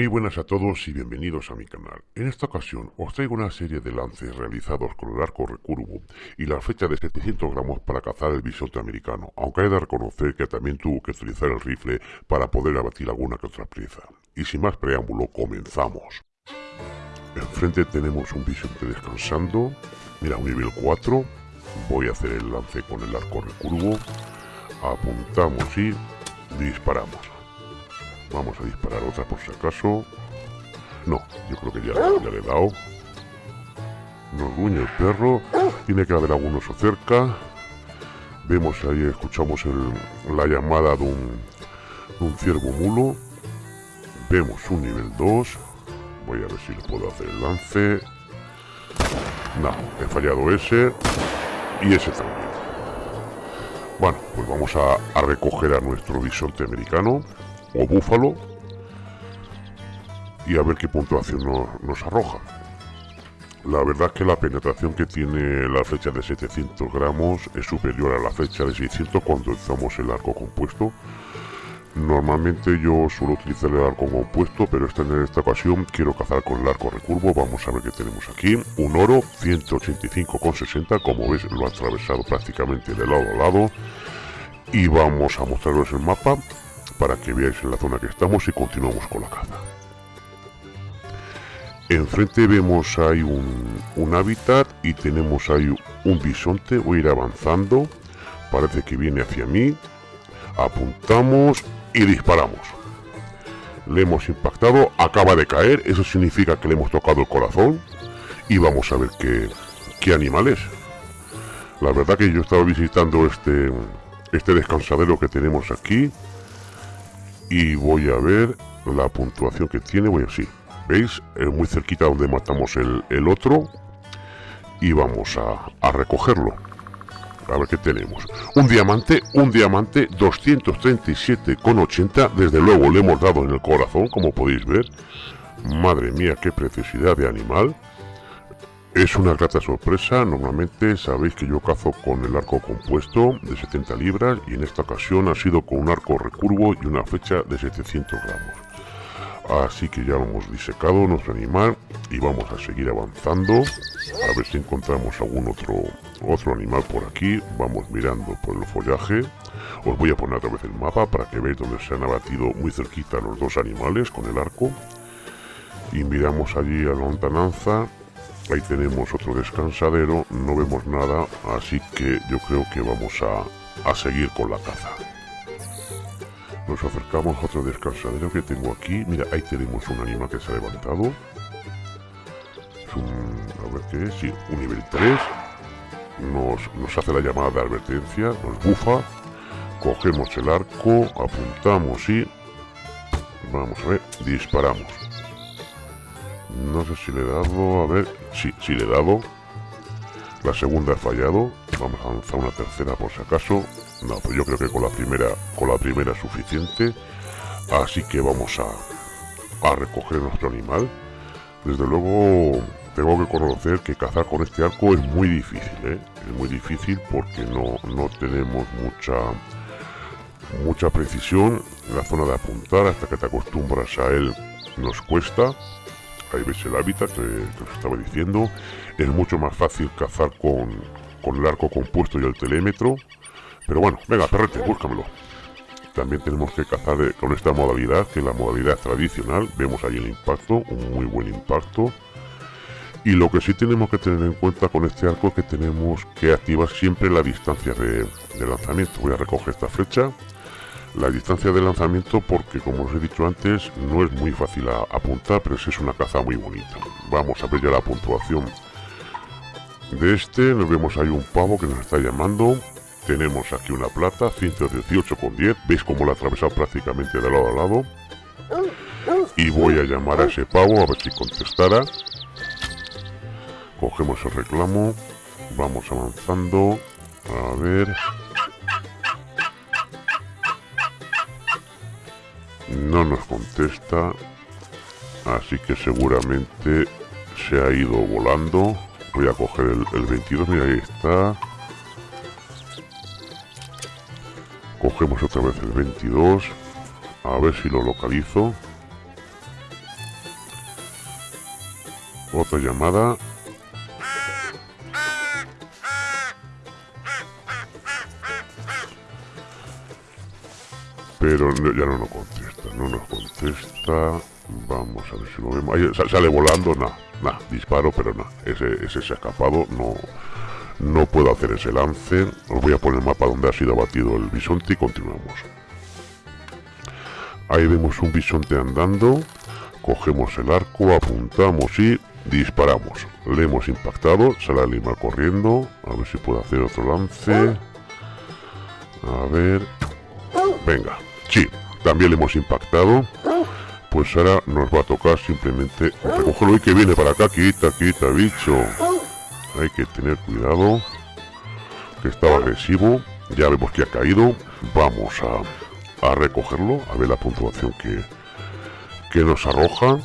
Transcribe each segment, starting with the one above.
Muy buenas a todos y bienvenidos a mi canal. En esta ocasión os traigo una serie de lances realizados con el arco recurvo y la fecha de 700 gramos para cazar el bisonte americano, aunque hay de reconocer que también tuvo que utilizar el rifle para poder abatir alguna que otra presa. Y sin más preámbulo, comenzamos. Enfrente tenemos un bisonte descansando, mira un nivel 4, voy a hacer el lance con el arco recurvo, apuntamos y disparamos. Vamos a disparar otra por si acaso. No, yo creo que ya, le he dado. Nos gruñe el perro. Tiene que haber algunos cerca. Vemos ahí, escuchamos la llamada de un, de un ciervo mulo. Vemos un nivel 2. Voy a ver si le puedo hacer el lance. No, he fallado ese. Y ese también. Bueno, pues vamos a, a recoger a nuestro bisonte americano o búfalo y a ver qué puntuación nos, arroja. La verdad es que la penetración que tiene la flecha de 700 gramos es superior a la flecha de 600 cuando usamos el arco compuesto. Normalmente yo suelo utilizar el arco compuesto, pero esta, en esta ocasión quiero cazar con el arco recurvo. Vamos a ver qué tenemos aquí. Un oro, 185,60. Como ves, lo ha atravesado prácticamente de lado a lado. Y vamos a mostraros el mapa para que veáis en la zona que estamos y continuamos con la caza. Enfrente vemos hay un, hábitat y tenemos ahí un bisonte. Voy a ir avanzando. Parece que viene hacia mí. Apuntamos y disparamos. Le hemos impactado. Acaba de caer. Eso significa que le hemos tocado el corazón. Y vamos a ver qué, qué animal es. La verdad que yo estaba visitando este, este descansadero que tenemos aquí y voy a ver la puntuación que tiene, voy así, ¿veis? Es muy cerquita donde matamos el, otro y vamos a, a, recogerlo. A ver qué tenemos. Un diamante, un diamante 237,80. Desde luego le hemos dado en el corazón, como podéis ver. Madre mía, qué preciosidad de animal. Es una grata sorpresa, normalmente sabéis que yo cazo con el arco compuesto de 70 libras y en esta ocasión ha sido con un arco recurvo y una flecha de 700 gramos. Así que ya hemos disecado nuestro animal y vamos a seguir avanzando a ver si encontramos algún otro, otro animal por aquí. Vamos mirando por el follaje. Os voy a poner otra vez el mapa para que veáis donde se han abatido muy cerquita los dos animales con el arco. Y miramos allí a la lontananza Ahí tenemos otro descansadero, no vemos nada, así que yo creo que vamos a, seguir con la caza. Nos acercamos a otro descansadero que tengo aquí. Mira, ahí tenemos un animal que se ha levantado. Es un... a ver qué es, sí, un nivel 3. Nos, nos hace la llamada de advertencia, nos bufa. Cogemos el arco, apuntamos y... Vamos a ver, disparamos. No sé si le he dado... A ver... Sí, sí le he dado. La segunda ha fallado. Vamos a lanzar una tercera por si acaso. No, pues yo creo que con la primera, con la primera es suficiente. Así que vamos a, a recoger nuestro animal. Desde luego tengo que conocer que cazar con este arco es muy difícil, ¿eh? Es muy difícil porque no, no tenemos mucha mucha precisión en la zona de apuntar hasta que te acostumbras a él nos cuesta ahí veis el hábitat que, os estaba diciendo. Es mucho más fácil cazar con, el arco compuesto y el telémetro. Pero bueno, venga, perrete, búscamelo. También tenemos que cazar con esta modalidad, que es la modalidad tradicional. Vemos ahí el impacto, un muy buen impacto. Y lo que sí tenemos que tener en cuenta con este arco es que tenemos que activar siempre la distancia de, de lanzamiento. Voy a recoger esta flecha la distancia de lanzamiento porque como os he dicho antes no es muy fácil apuntar pero es una caza muy bonita. Vamos a ver ya la puntuación de este. Nos vemos ahí un pavo que nos está llamando. Tenemos aquí una plata 118,10 veis cómo la ha atravesado prácticamente de lado a lado y voy a llamar a ese pavo a ver si contestara. Cogemos el reclamo. Vamos avanzando. A ver no nos contesta así que seguramente se ha ido volando. Voy a coger el, 22 mira ahí está. Cogemos otra vez el 22 a ver si lo localizo. Otra llamada. Pero ya no nos contesta, no nos contesta. Vamos a ver si lo vemos. Ahí sale volando, nada, nada, disparo, pero nada. Ese, ese se ha escapado, no, no puedo hacer ese lance. Os voy a poner el mapa donde ha sido abatido el bisonte y continuamos. Ahí vemos un bisonte andando. Cogemos el arco, apuntamos y disparamos. Le hemos impactado, sale el animal corriendo. A ver si puedo hacer otro lance. A ver. Venga, sí, también le hemos impactado. Pues ahora nos va a tocar simplemente recogerlo y que viene para acá. Quita, quita, bicho. Hay que tener cuidado. Que estaba agresivo. Ya vemos que ha caído. Vamos a, a recogerlo. A ver la puntuación que, que nos arroja.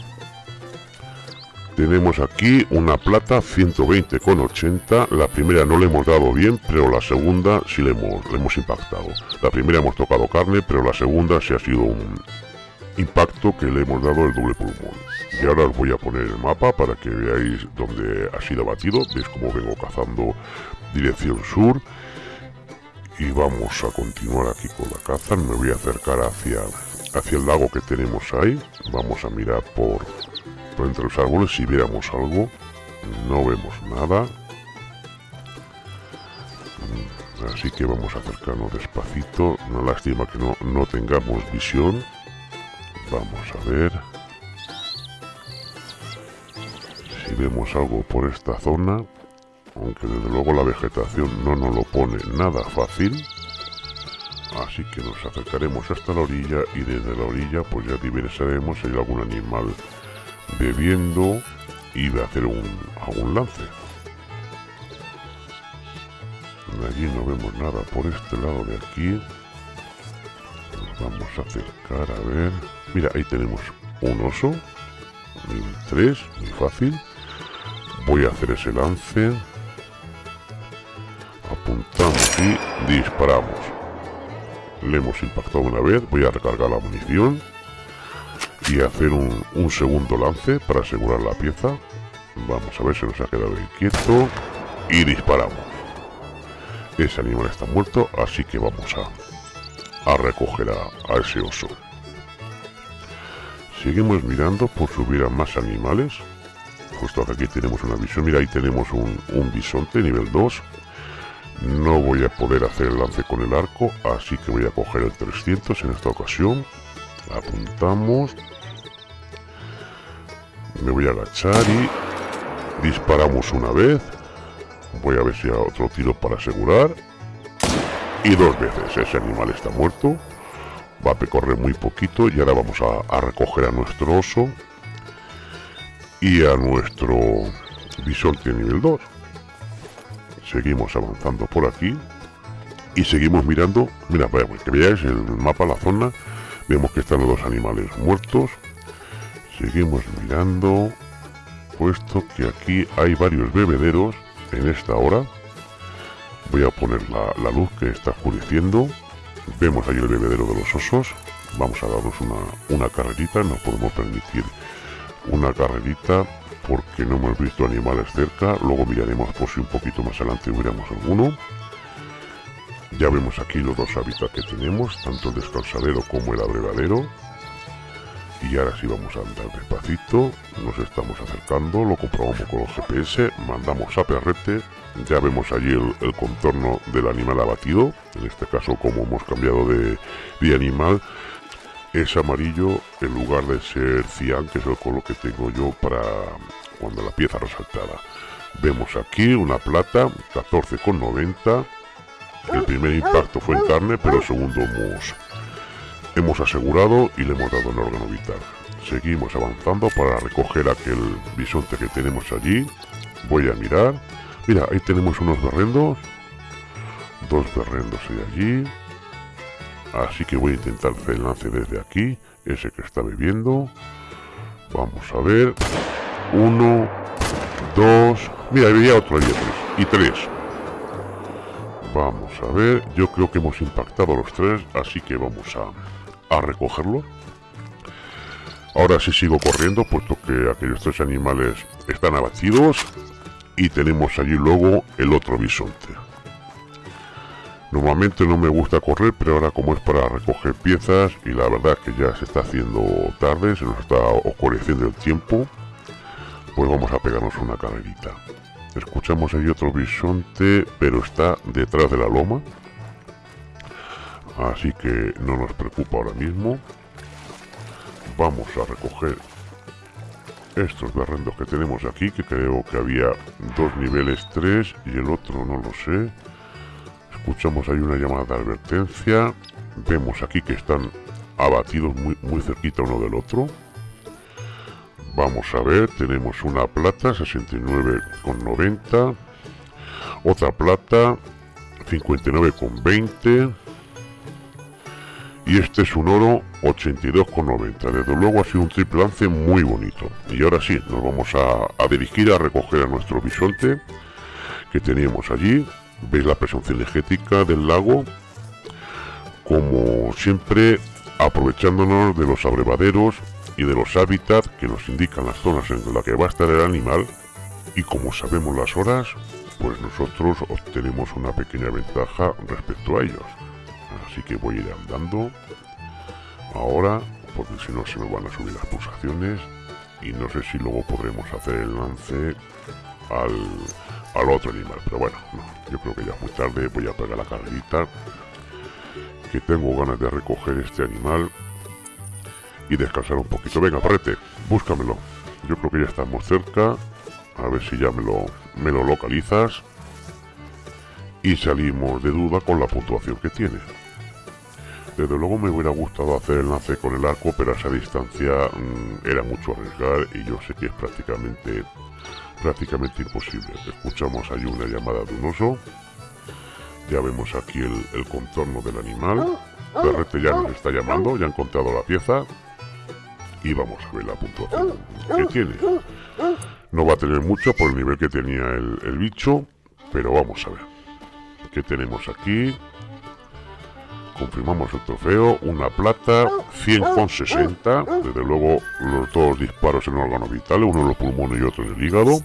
Tenemos aquí una plata 120 con 80. La primera no le hemos dado bien, pero la segunda sí le hemos, le hemos impactado. La primera hemos tocado carne, pero la segunda sí ha sido un, impacto que le hemos dado el doble pulmón. Y ahora os voy a poner el mapa para que veáis dónde ha sido abatido. Veis cómo vengo cazando dirección sur. Y vamos a continuar aquí con la caza. Me voy a acercar hacia, hacia el lago que tenemos ahí. Vamos a mirar por, entre los árboles si viéramos algo. No vemos nada. Así que vamos a acercarnos despacito. Una lástima que no, no tengamos visión Vamos a ver. Si vemos algo por esta zona. Aunque desde luego la vegetación no nos lo pone nada fácil. Así que nos acercaremos hasta la orilla y desde la orilla pues ya diversaremos si hay algún animal bebiendo y de hacer un, algún lance. allí no vemos nada. Por este lado de aquí vamos a acercar a ver. Mira ahí tenemos un oso. Nivel 3 muy fácil. Voy a hacer ese lance. Apuntamos y disparamos. Le hemos impactado una vez. Voy a recargar la munición y hacer un, un segundo lance para asegurar la pieza vamos a ver si nos ha quedado quieto y disparamos ese animal está muerto así que vamos a a recoger a, ese oso. Seguimos mirando por subir a más animales. Justo aquí tenemos una visión. Mira, ahí tenemos un, un bisonte nivel 2. No voy a poder hacer el lance con el arco, así que voy a coger el 300 en esta ocasión. Apuntamos. Me voy a agachar y disparamos una vez. Voy a ver si hay otro tiro para asegurar y dos veces. Ese animal está muerto. Va a recorrer muy poquito y ahora vamos a, recoger a nuestro oso y a nuestro bisonte nivel 2. Seguimos avanzando por aquí y seguimos mirando. Mira, para que veáis el mapa, la zona. Vemos que están los dos animales muertos. Seguimos mirando, puesto que aquí hay varios bebederos en esta hora. Voy a poner la, luz que está oscureciendo. Vemos ahí el bebedero de los osos. Vamos a darnos una, una carrerita. No podemos permitir una carrerita porque no hemos visto animales cerca. Luego miraremos por si un poquito más adelante hubiéramos alguno. Ya vemos aquí los dos hábitats que tenemos tanto el descansadero como el abrevadero y ahora sí vamos a andar despacito. Nos estamos acercando lo comprobamos con el GPS mandamos a perrete. Ya vemos allí el, contorno del animal abatido en este caso como hemos cambiado de, de animal. Es amarillo en lugar de ser cian que es el color que tengo yo para cuando la pieza resaltada. Vemos aquí una plata 14,90 el primer impacto fue en carne pero el segundo hemos hemos asegurado y le hemos dado el órgano vital seguimos avanzando para recoger aquel bisonte que tenemos allí voy a mirar Mira, ahí tenemos unos berrendos. Dos berrendos hay allí. Así que voy a intentar hacer el lance desde aquí. Ese que está bebiendo. Vamos a ver. Uno. Dos. Mira, había otro allí Y tres. Vamos a ver. Yo creo que hemos impactado los tres. Así que vamos a, a recogerlo. Ahora sí sigo corriendo, puesto que aquellos tres animales están abatidos y tenemos allí luego el otro bisonte. Normalmente no me gusta correr, pero ahora como es para recoger piezas y la verdad que ya se está haciendo tarde, se nos está oscureciendo el tiempo, pues vamos a pegarnos una carrerita. Escuchamos ahí otro bisonte, pero está detrás de la loma. Así que no nos preocupa ahora mismo. Vamos a recoger estos berrendos que tenemos aquí, que creo que había dos niveles 3 y el otro no lo sé. Escuchamos ahí una llamada de advertencia. Vemos aquí que están abatidos muy, muy cerquita uno del otro. Vamos a ver, tenemos una plata 69,90. Otra plata 59,20 y este es un oro 82,90 desde luego ha sido un triple lance muy bonito. Y ahora sí nos vamos a, dirigir a recoger a nuestro bisonte que teníamos allí. Veis la presión cinegética del lago como siempre aprovechándonos de los abrevaderos y de los hábitats que nos indican las zonas en las que va a estar el animal. Y como sabemos las horas pues nosotros obtenemos una pequeña ventaja respecto a ellos así que voy a ir andando. Ahora porque si no se me van a subir las pulsaciones. Y no sé si luego podremos hacer el lance al, otro animal. Pero bueno yo creo que ya muy tarde. Voy a pegar la carrerita que tengo ganas de recoger este animal y descansar un poquito. Venga parrete búscamelo. Yo creo que ya estamos cerca. A ver si ya me lo, me lo localizas. Y salimos de duda con la puntuación que tiene desde luego me hubiera gustado hacer el lance con el arco, pero a esa distancia mm, era mucho arriesgar y yo sé que es prácticamente prácticamente imposible. Escuchamos ahí una llamada de un oso. Ya vemos aquí el, contorno del animal. Perrete ya nos está llamando, ya han encontrado la pieza. Y vamos a ver la puntuación que tiene. No va a tener mucho por el nivel que tenía el, el bicho, pero vamos a ver. ¿Qué tenemos aquí? Confirmamos el trofeo, una plata, 100,60, desde luego los dos disparos en órganos vitales, uno en los pulmones y otro en el hígado,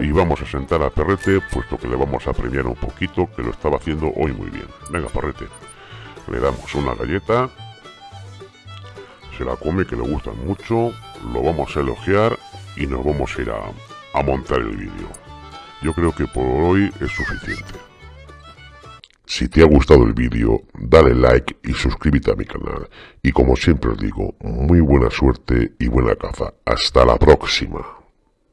y vamos a sentar a Perrete, puesto que le vamos a premiar un poquito, que lo estaba haciendo hoy muy bien. Venga, Perrete, le damos una galleta, se la come, que le gustan mucho, lo vamos a elogiar y nos vamos a ir a, a montar el vídeo. Yo creo que por hoy es suficiente. Si te ha gustado el vídeo, dale like y suscríbete a mi canal. Y como siempre os digo, muy buena suerte y buena caza. Hasta la próxima.